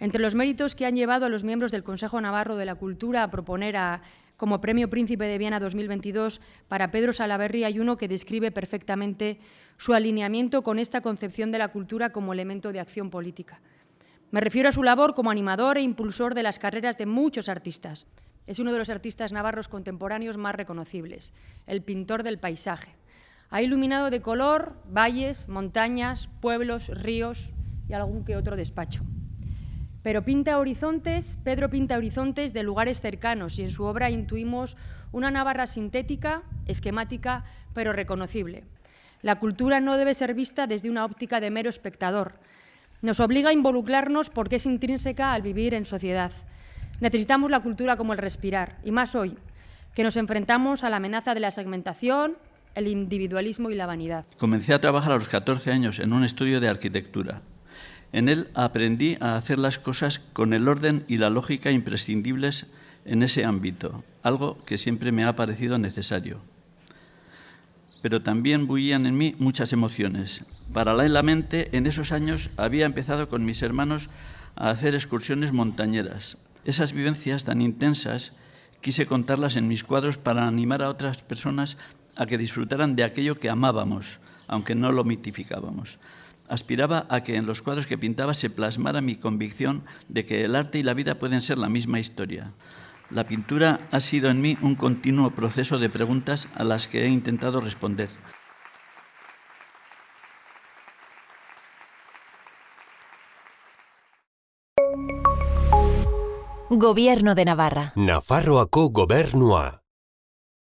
Entre los méritos que han llevado a los miembros del Consejo Navarro de la Cultura a proponer a, como Premio Príncipe de Viena 2022 para Pedro Salaverry hay uno que describe perfectamente su alineamiento con esta concepción de la cultura como elemento de acción política. Me refiero a su labor como animador e impulsor de las carreras de muchos artistas. Es uno de los artistas navarros contemporáneos más reconocibles, el pintor del paisaje. Ha iluminado de color valles, montañas, pueblos, ríos y algún que otro despacho. Pero pinta horizontes, Pedro pinta horizontes de lugares cercanos y en su obra intuimos una Navarra sintética, esquemática, pero reconocible. La cultura no debe ser vista desde una óptica de mero espectador. Nos obliga a involucrarnos porque es intrínseca al vivir en sociedad. Necesitamos la cultura como el respirar, y más hoy, que nos enfrentamos a la amenaza de la segmentación, el individualismo y la vanidad. Comencé a trabajar a los 14 años en un estudio de arquitectura. En él aprendí a hacer las cosas con el orden y la lógica imprescindibles en ese ámbito, algo que siempre me ha parecido necesario. Pero también bullían en mí muchas emociones. Paralelamente, en esos años había empezado con mis hermanos a hacer excursiones montañeras. Esas vivencias tan intensas quise contarlas en mis cuadros para animar a otras personas a que disfrutaran de aquello que amábamos, aunque no lo mitificábamos aspiraba a que en los cuadros que pintaba se plasmara mi convicción de que el arte y la vida pueden ser la misma historia. La pintura ha sido en mí un continuo proceso de preguntas a las que he intentado responder. Gobierno de Navarra. Nafarroako gobernua.